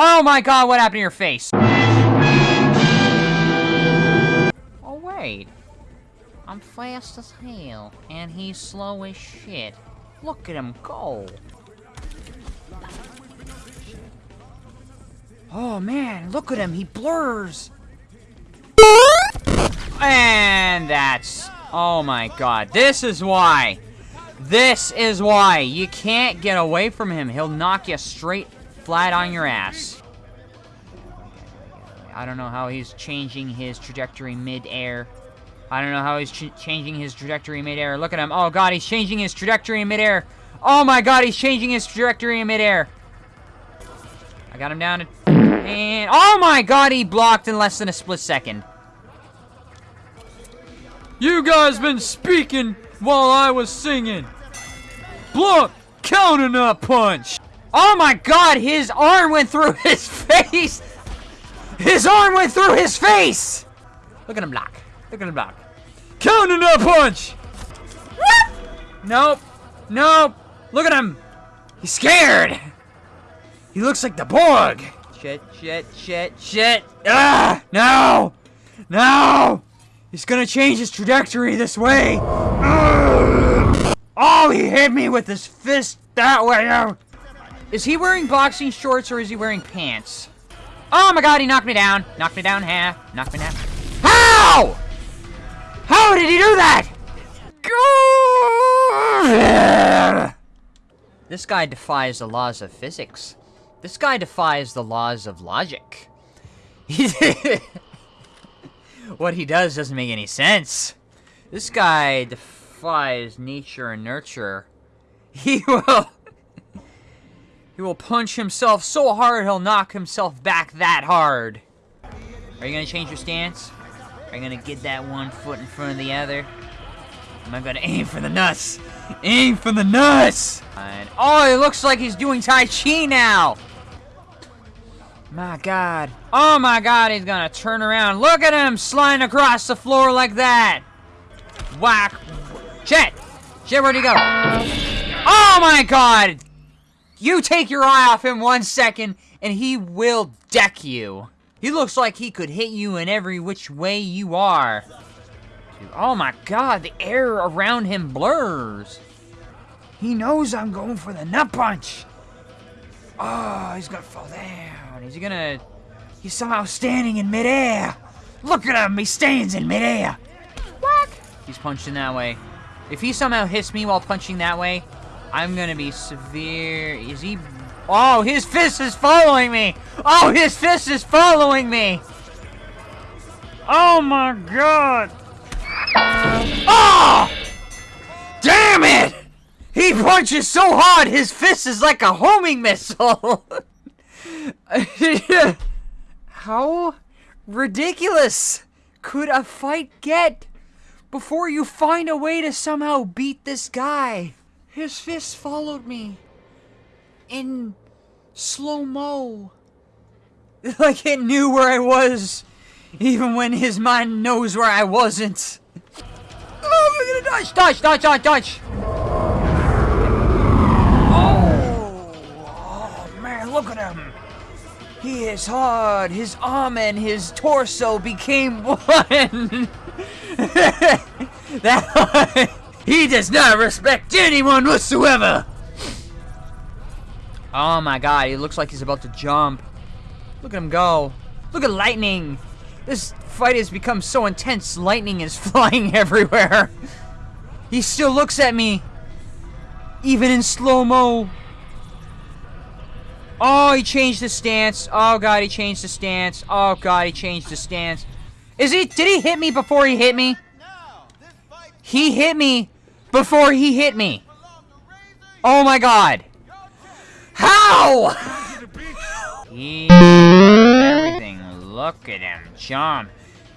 Oh my god, what happened to your face? Oh wait. I'm fast as hell, and he's slow as shit. Look at him go. Oh man, look at him, he blurs. And that's... Oh my god, this is why. This is why. You can't get away from him. He'll knock you straight flat on your ass. I don't know how he's changing his trajectory mid-air. I don't know how he's ch changing his trajectory mid-air. Look at him. Oh god, he's changing his trajectory mid-air. Oh my god, he's changing his trajectory in mid-air. I got him down. And... Oh my god, he blocked in less than a split second. You guys been speaking while I was singing. Block! Counter nut punch! Oh my god, his arm went through his face! His arm went through his face! Look at him block. Look at him block. Counter nut punch! Nope. Nope. Look at him. He's scared. He looks like the Borg. Shit, shit, shit, shit. Ah! No! No! He's gonna change his trajectory this way. Oh, he hit me with his fist that way. Is he wearing boxing shorts or is he wearing pants? Oh my god, he knocked me down. Knocked me down half. Knocked me down. How? How did he do that? This guy defies the laws of physics. This guy defies the laws of logic. what he does doesn't make any sense. This guy defies nature and nurture. He will... he will punch himself so hard he'll knock himself back that hard. Are you gonna change your stance? Are you gonna get that one foot in front of the other? Am I gonna aim for the nuts? Aim for the nuts! And, oh, it looks like he's doing Tai Chi now! My god. Oh my god, he's gonna turn around. Look at him sliding across the floor like that! Whack! Shit! Shit, where'd he go? Oh my god! You take your eye off him one second, and he will deck you. He looks like he could hit you in every which way you are. Dude, oh my god, the air around him blurs. He knows I'm going for the nut punch. Oh, he's gonna fall down. Is he gonna... He's somehow standing in midair. Look at him, he stands in midair. Whack! He's punching that way. If he somehow hits me while punching that way, I'm gonna be severe... Is he... Oh, his fist is following me! Oh, his fist is following me! Oh my god! Oh! Damn it! He punches so hard, his fist is like a homing missile! How ridiculous could a fight get before you find a way to somehow beat this guy? His fist followed me in slow-mo. Like it knew where I was, even when his mind knows where I wasn't. Oh, we're gonna dodge, dodge, dodge, dodge, dodge. Oh, oh man, look at him. He is hard. His arm and his torso became one. that he does not respect anyone whatsoever. Oh my god, he looks like he's about to jump. Look at him go. Look at lightning. This fight has become so intense, lightning is flying everywhere. He still looks at me. Even in slow-mo. Oh, he changed the stance. Oh god, he changed the stance. Oh god, he changed the stance. Is he, did he hit me before he hit me? He hit me before he hit me. Oh my god. How? he, everything. Look at him jump.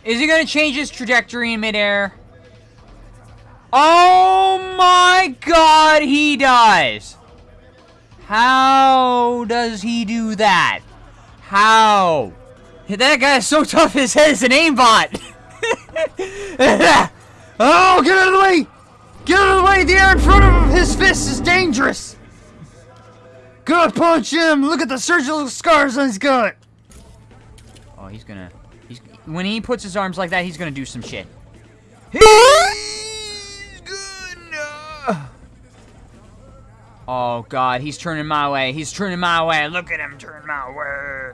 Is he gonna change his trajectory in midair? Oh my god, he does. How does he do that? How? That guy's so tough his head is an aimbot. oh, get out of the way! Get out of the way! The air in front of him, his fist is dangerous! Gut punch him! Look at the surgical scars on his gut! Oh, he's gonna... He's, when he puts his arms like that, he's gonna do some shit. He's gonna... Oh, God, he's turning my way. He's turning my way. Look at him turn my way.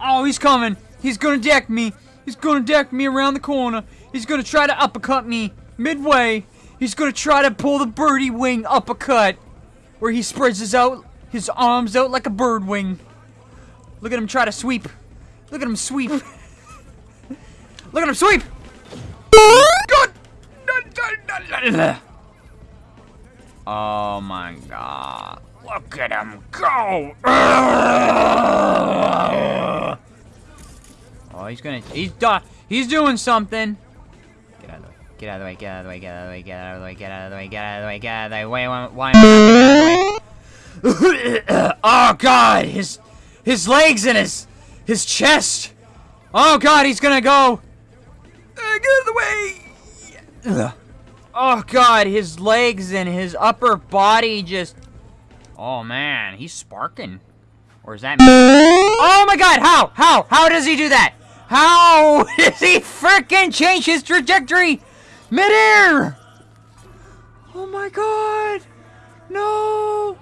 Oh, he's coming. He's gonna deck me. He's gonna deck me around the corner. He's gonna try to uppercut me midway. He's gonna try to pull the birdie wing uppercut, where he spreads his out his arms out like a bird wing. Look at him try to sweep. Look at him sweep. Look at him sweep. Oh my god. Look at him go! Oh, he's gonna- he's done. He's doing something! Get out of the way. Get out of the way, get out of the way, get out of the way, get out of the way, get out of the way, get out of the way, get out of the way, why, why, why am I not Oh god, his, his legs and his, his chest! Oh god, he's gonna go! Uh, get out of the way! Oh god, his legs and his upper body just... Oh man, he's sparking. Or is that... Oh my god, how? How? How does he do that? How does he freaking change his trajectory midair? Oh my god! No!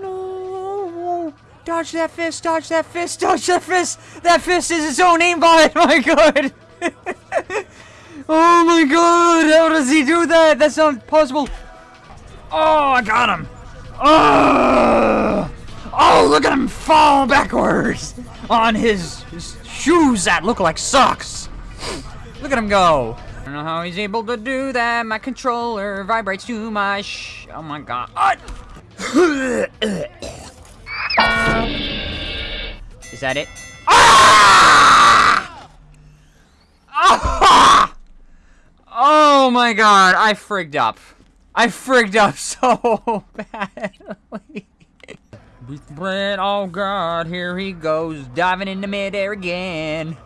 No! Dodge that fist, dodge that fist, dodge that fist! That fist is its own aimbot! Oh My god! oh my god! How does he do that? That's not possible! Oh, I got him! Oh! Oh, look at him fall backwards on his, his shoes that look like socks. Look at him go. I don't know how he's able to do that. My controller vibrates too much. Oh my god. Is that it? Oh my god, I frigged up. I frigged up so badly. But oh god, here he goes, diving into midair again.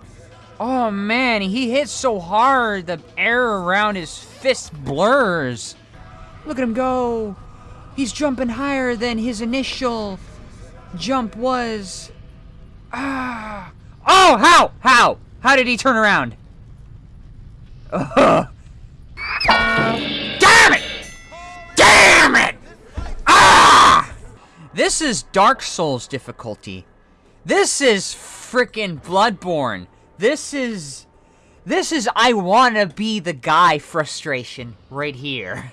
Oh man, he hits so hard, the air around his fist blurs. Look at him go. He's jumping higher than his initial jump was. Ah. Oh, how? How? How did he turn around? Ugh. This is Dark Souls difficulty. This is freaking Bloodborne. This is... This is I wanna be the guy frustration right here.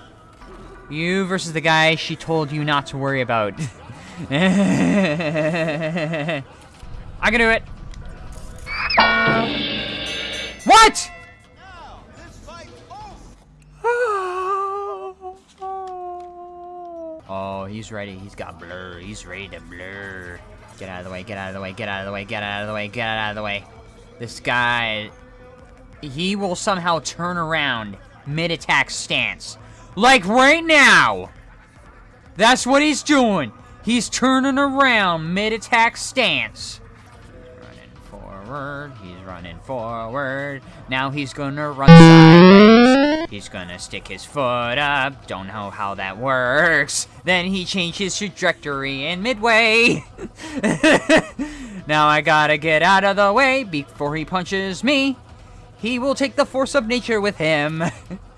you versus the guy she told you not to worry about. I can do it. What? He's ready. He's got blur. He's ready to blur. Get out of the way. Get out of the way. Get out of the way. Get out of the way. Get out of the way. This guy... He will somehow turn around mid-attack stance. Like right now! That's what he's doing. He's turning around mid-attack stance. Forward. He's running forward. Now he's gonna run sideways. He's gonna stick his foot up. Don't know how that works. Then he changes trajectory in midway. now I gotta get out of the way before he punches me. He will take the force of nature with him.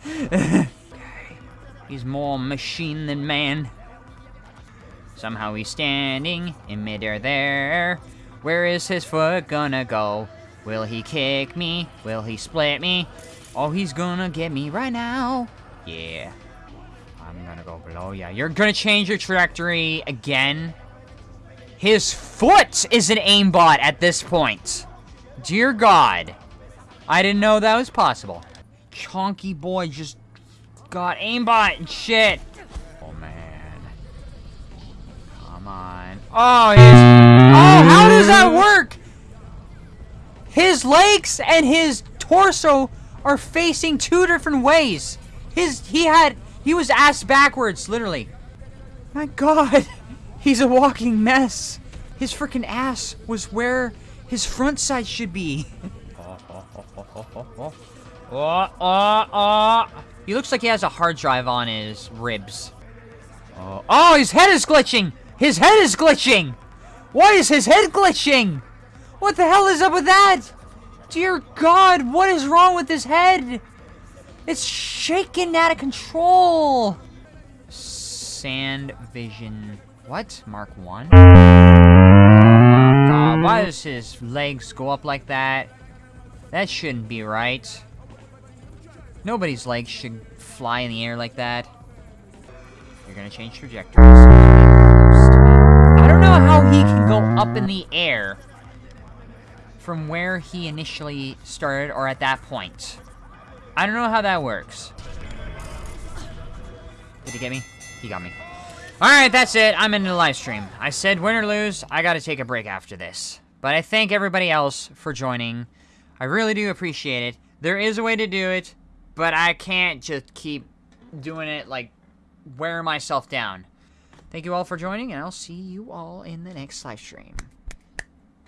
he's more machine than man. Somehow he's standing in midair there. Where is his foot gonna go? Will he kick me? Will he split me? Oh, he's gonna get me right now. Yeah. I'm gonna go below. Yeah, you're gonna change your trajectory again. His foot is an aimbot at this point. Dear God. I didn't know that was possible. Chonky boy just got aimbot and shit. Oh, man. Come on. Oh, his... Oh, how does that work? His legs and his torso are facing two different ways. His... He had... He was ass backwards, literally. My god. He's a walking mess. His freaking ass was where his front side should be. oh, oh, oh, He looks like he has a hard drive on his ribs. Oh, oh his head is glitching! His head is glitching! Why is his head glitching? What the hell is up with that? Dear God, what is wrong with his head? It's shaking out of control. Sand Vision. What? Mark 1? God, why does his legs go up like that? That shouldn't be right. Nobody's legs should fly in the air like that. You're gonna change trajectories. Know how he can go up in the air from where he initially started or at that point. I don't know how that works. Did he get me? He got me. Alright, that's it. I'm into the live stream. I said win or lose, I gotta take a break after this. But I thank everybody else for joining. I really do appreciate it. There is a way to do it, but I can't just keep doing it, like, wear myself down. Thank you all for joining, and I'll see you all in the next live stream.